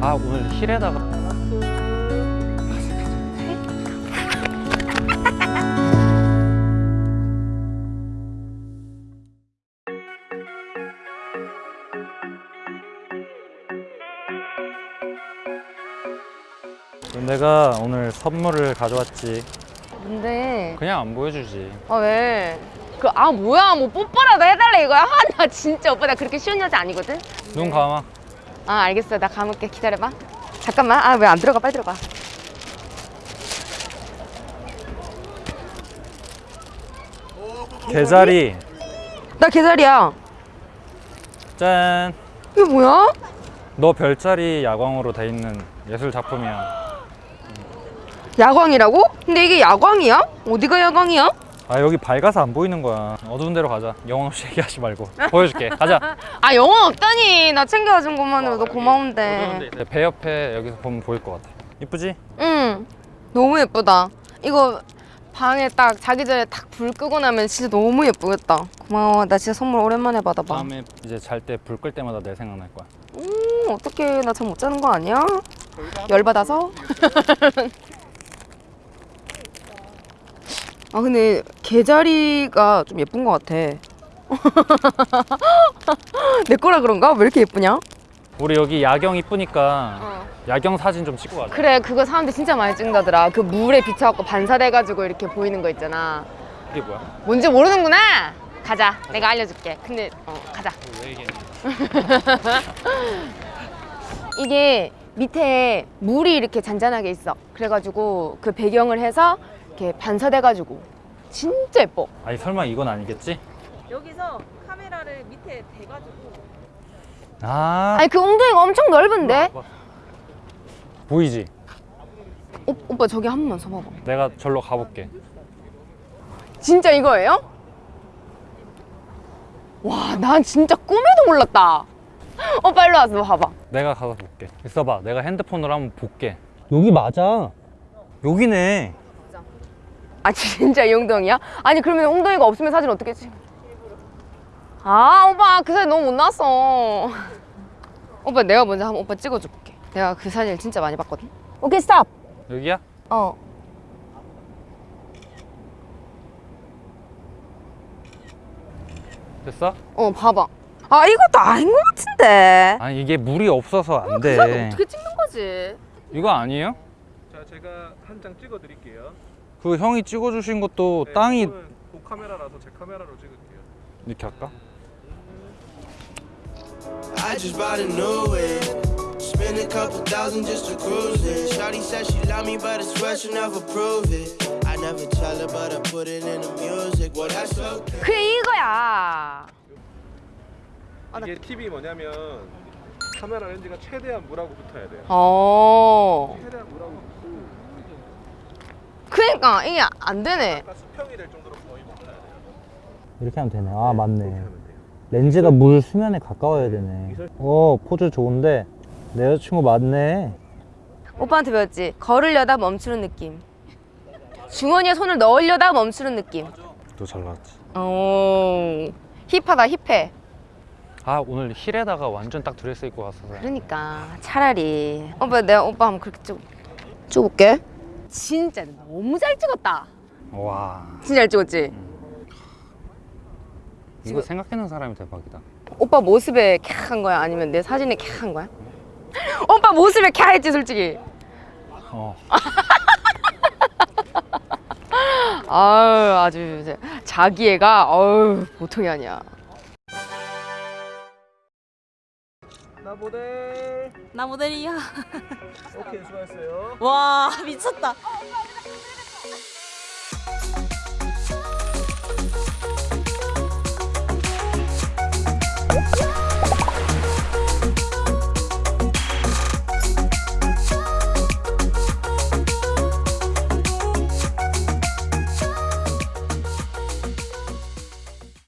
아 오늘 힐에다가 내가 오늘 선물을 가져왔지 근데 그냥 안 보여주지 아 왜? 그 아 뭐야 뭐 뽀뽀라도 해달래 이거야? 아, 나 진짜 오빠 나 그렇게 쉬운 여자 아니거든? 눈 감아 아 알겠어 나 감을게 기다려봐 잠깐만 아 왜 안 들어가 빨리 들어가 개자리 나 개자리야 짠 이게 뭐야? 너 별자리 야광으로 돼 있는 예술 작품이야. 야광이라고? 근데 이게 야광이야? 어디가 야광이야? 아 여기 밝아서 안 보이는 거야. 어두운 데로 가자. 영혼 없이 얘기하지 말고. 보여줄게. 가자. 아 영원 없다니 나 챙겨준 것만으로도 고마운데 네, 배 옆에 여기서 보면 보일 것 같아. 이쁘지? 응 너무 예쁘다 이거 방에 딱 자기 전에 딱 불 끄고 나면 진짜 너무 예쁘겠다 고마워 나 진짜 선물 오랜만에 받아봐 다음에 이제 잘 때 불 끌 때마다 내 생각날 거야. 음 어떡해 나 잠 못 자는 거 아니야? 열받아서? 아 근데 개자리가 좀 예쁜 것 같아 내 거라 그런가? 왜 이렇게 예쁘냐? 우리 여기 야경 이쁘니까 야경 사진 좀 찍고 가자. 그래 그거 사람들 진짜 많이 찍는다더라 그 물에 비춰갖고 반사돼가지고 이렇게 보이는 거 있잖아 이게 뭐야? 뭔지 모르는구나 가자 내가 알려줄게 근데 어 가자 왜? 이게 밑에 물이 이렇게 잔잔하게 있어 그래가지고 그 배경을 해서 이렇게 반사돼가지고 진짜 예뻐 아니 설마 이건 아니겠지? 여기서 카메라를 밑에 대가지고 아 아니 그 엉덩이가 엄청 넓은데 보이지? 오, 오빠 저기 한 번만 서봐봐 내가 절로 가볼게. 진짜 이거예요? 와 난 진짜 꿈에도 몰랐다 오빠 일로 와서 봐봐 내가 가서 볼게. 있어봐. 내가 핸드폰으로 한번 볼게. 여기 맞아. 여기네. 아 진짜 이 엉덩이야? 아니 그러면 엉덩이가 없으면 사진 어떻게 찍? 아 오빠 그 사진 너무 못 나왔어 오빠 내가 먼저 한번 오빠 찍어줄게 내가 그 사진을 진짜 많이 봤거든 오케이 스탑 여기야? 어 됐어? 어 봐봐 아 이것도 아닌 것 같은데 아니 이게 물이 없어서 안그 사진 돼. 어떻게 찍는 거지? 이거 아니에요? 자, 제가 한 장 찍어 드릴게요. 그 형이 찍어주신 것도 땅이 그 카메라라서 제 카메라로 찍을게요. 이렇게 할까? I just bought a new whip. Spend a couple thousand just to cruise it. Shawty said she love me, but I swear she never prove it. I never tell her, but I put it in the music. Well, that's okay. 그래 이거야 아, 나- 이게 팁이 뭐냐면 카메라 렌즈가 최대한 물하고 붙어야 돼요. 어 최대한 물하고 붙고 그러니까 이게 안 되네 약간 수평이 될 정도로 거의 붙어야 돼요. 이렇게 하면 되네. 아 이렇게 맞네. 렌즈가 물 수면에 가까워야 되네. 어 포즈 좋은데 내 여자친구 맞네. 오빠한테 배웠지 걸으려다 멈추는 느낌 주머니에 손을 넣으려다 멈추는 느낌 또잘 나왔지. 오 힙하다 힙해 아 오늘 힐에다가 완전 딱 드레스 입고 왔어서. 그러니까 차라리 오빠 내가 오빠 한번 그렇게 찍어 찍어볼게 진짜 너무 잘 찍었다. 와. 진짜 잘 찍었지? 이거 생각해낸 사람이 대박이다. 오빠 모습에 캬 한 거야? 아니면 내 사진에 캬 한 거야? 오빠 모습에 캬 했지 솔직히. 어. 아유 아주 자기애가 어우 보통이 아니야 나 모델. 나 모델이야. 오케이, 수고했어요. 와 미쳤다.